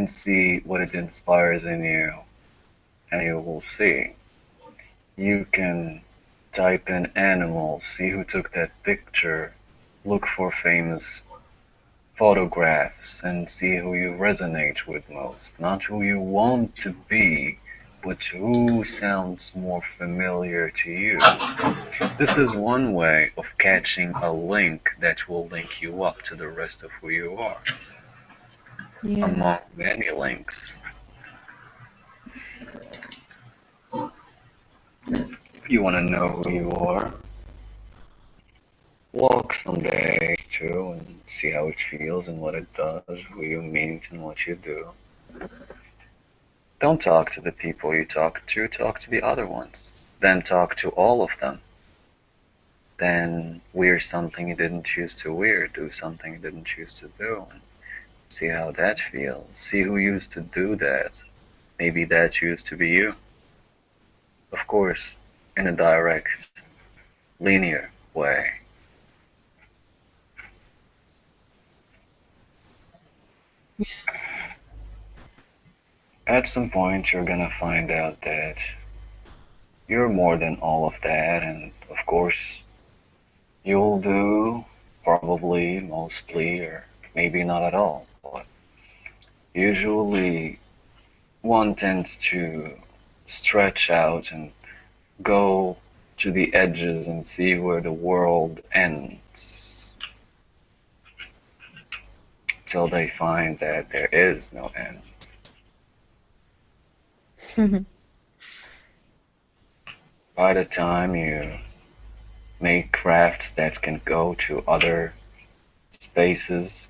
and see what it inspires in you, and you will see. You can type in animals, see who took that picture, look for famous photographs, and see who you resonate with most. Not who you want to be, but who sounds more familiar to you. This is one way of catching a link that will link you up to the rest of who you are, Yeah. among many links. You want to know who you are? Walk some days too and see how it feels and what it does, who you meet and what you do. Don't talk to the people you talk to, talk to the other ones. Then talk to all of them. Then wear something you didn't choose to wear, do something you didn't choose to do, see how that feels. See who used to do that. Maybe that used to be you. Of course, in a direct, linear way. At some point, you're gonna find out that you're more than all of that, and of course, you'll do probably, mostly, or maybe not at all. Usually, one tends to stretch out and go to the edges and see where the world ends till they find that there is no end. By the time you make crafts that can go to other spaces,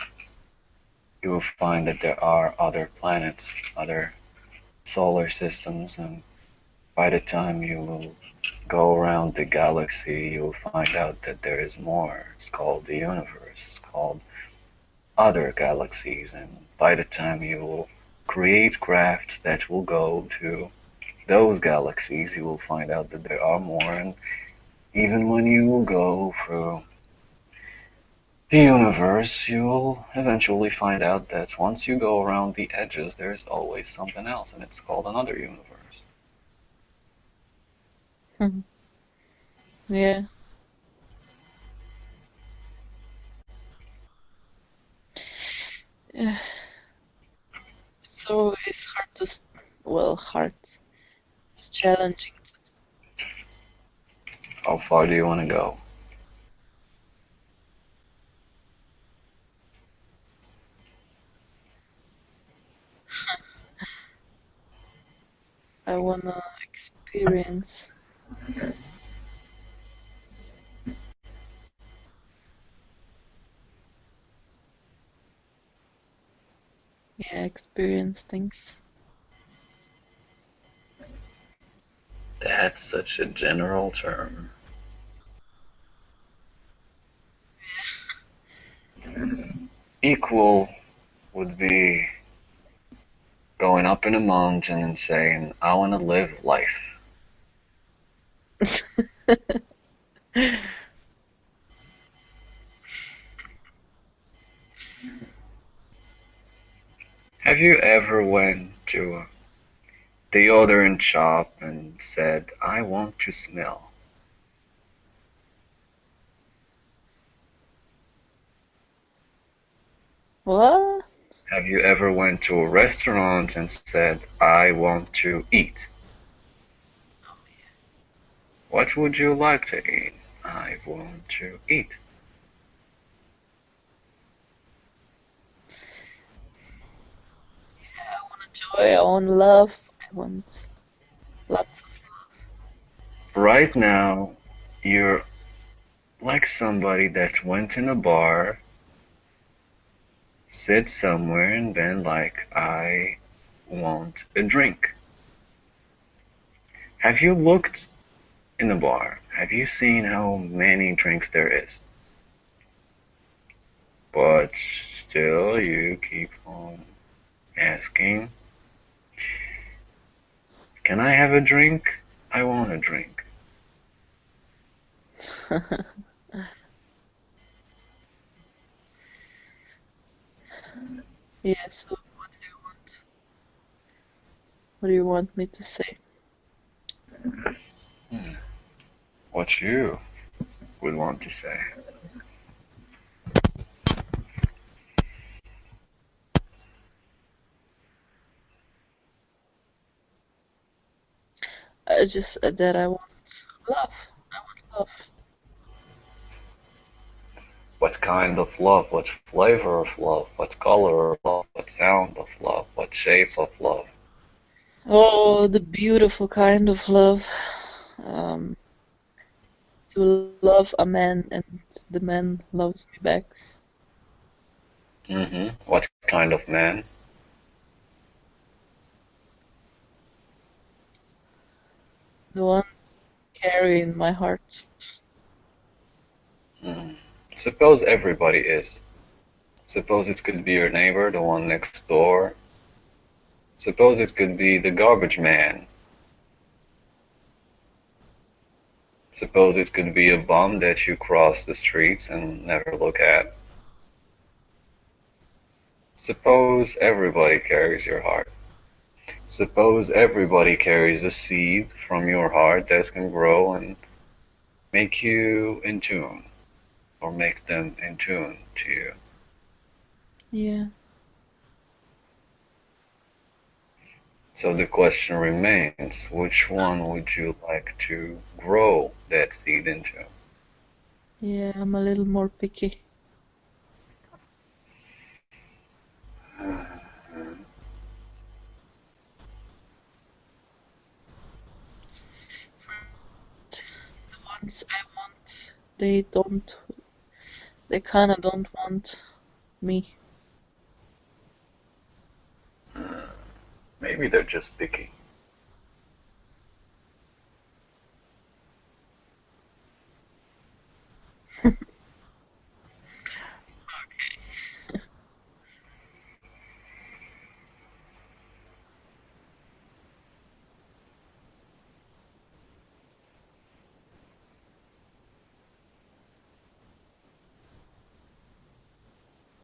you will find that there are other planets, other solar systems, and by the time you will go around the galaxy, you will find out that there is more. It's called the universe, it's called other galaxies, and by the time you will create crafts that will go to those galaxies, you will find out that there are more, and even when you will go through the universe, you will eventually find out that once you go around the edges, there's always something else, and it's called another universe. Hmm. yeah. Yeah. It's always hard to, well, hard. It's challenging to How far do you want to go? I wanna experience. Yeah, experience things. That's such a general term. Equal would be going up in a mountain and saying, I want to live life. Have you ever went to a deodorant shop and said, I want to smell? What? Have you ever went to a restaurant and said, I want to eat? What would you like to eat? I want to eat. Yeah, I want joy, I want love, I want lots of love. Right now, you're like somebody that went in a bar, sit somewhere, and then, like, I want a drink. Have you looked in the bar? Have you seen how many drinks there is? But still, you keep on asking, Can I have a drink? I want a drink. Yeah, so what do you want? What do you want me to say? What you would want to say. I just said that I want love. I want love. What kind of love? What flavor of love? What color of love? What sound of love? What shape of love? Oh, the beautiful kind of love. Um, to love a man and the man loves me back. hmm What kind of man? The one carrying my heart. Suppose everybody is. Suppose it could be your neighbor, the one next door. Suppose it could be the garbage man. Suppose it could be a bum that you cross the streets and never look at. Suppose everybody carries your heart. Suppose everybody carries a seed from your heart that can grow and make you in tune, or make them in tune to you. Yeah. So the question remains which one would you like to grow that seed into? Yeah, I'm a little more picky. The ones I want, they don't, they kinda don't want me. Maybe they're just picky.